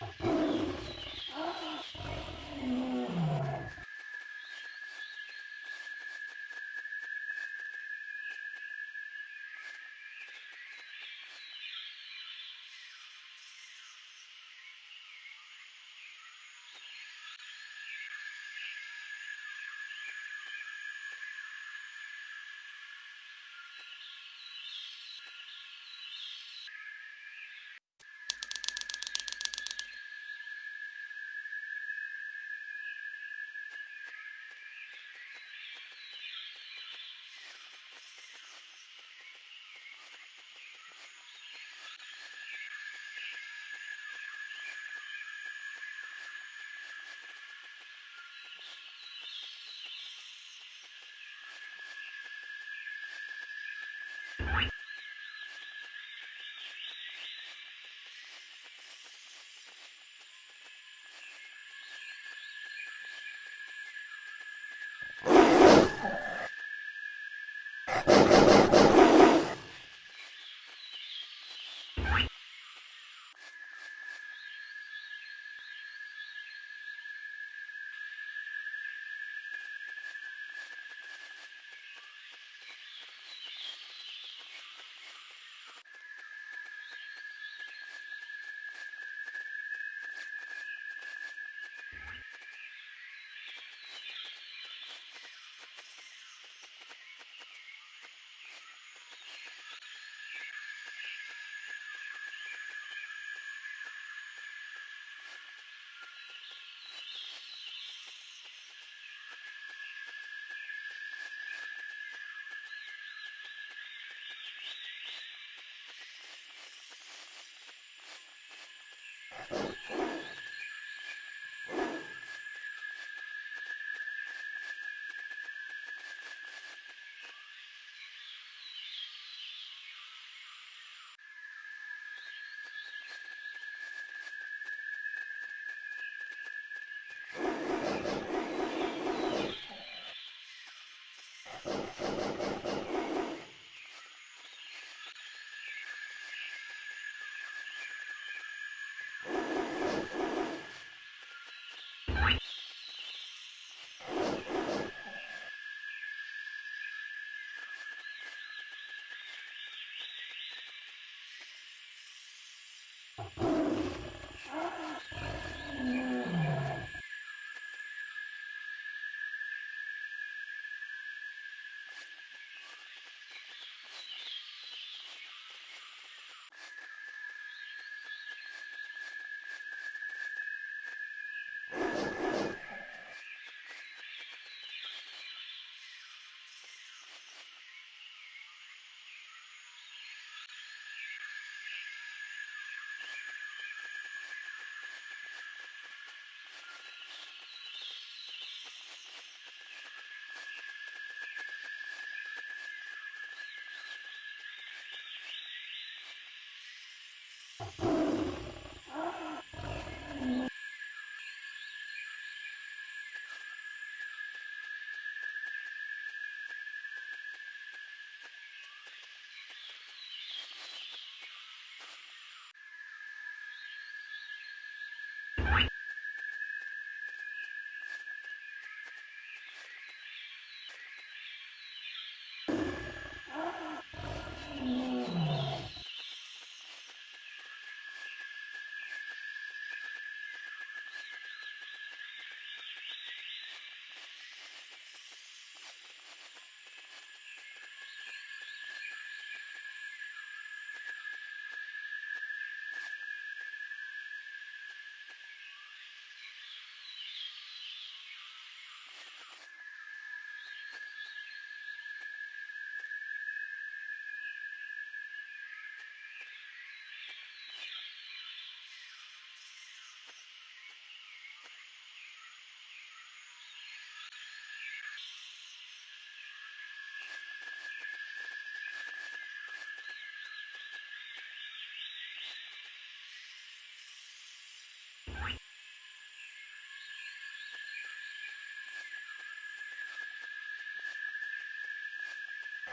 you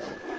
you